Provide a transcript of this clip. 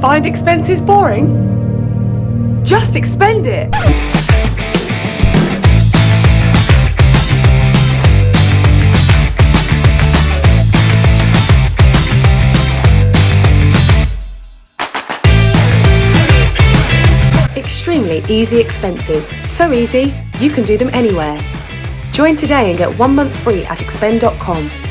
Find expenses boring? Just expend it! Extremely easy expenses. So easy, you can do them anywhere. Join today and get one month free at expend.com.